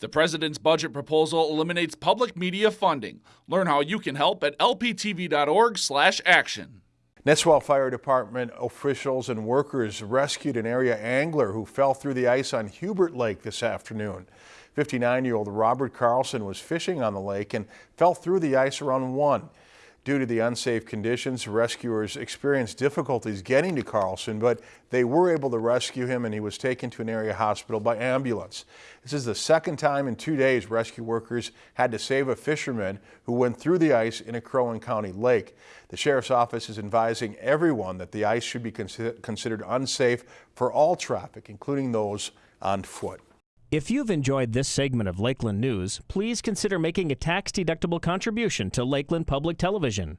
The president's budget proposal eliminates public media funding. Learn how you can help at lptv.org/action. Nisswa Fire Department officials and workers rescued an area angler who fell through the ice on Hubert Lake this afternoon. 59-year-old Robert Carlson was fishing on the lake and fell through the ice around 1. Due to the unsafe conditions, rescuers experienced difficulties getting to Carlson, but they were able to rescue him and he was taken to an area hospital by ambulance. This is the second time in two days rescue workers had to save a fisherman who went through the ice in a Crow County lake. The sheriff's office is advising everyone that the ice should be considered unsafe for all traffic, including those on foot. If you've enjoyed this segment of Lakeland News, please consider making a tax-deductible contribution to Lakeland Public Television.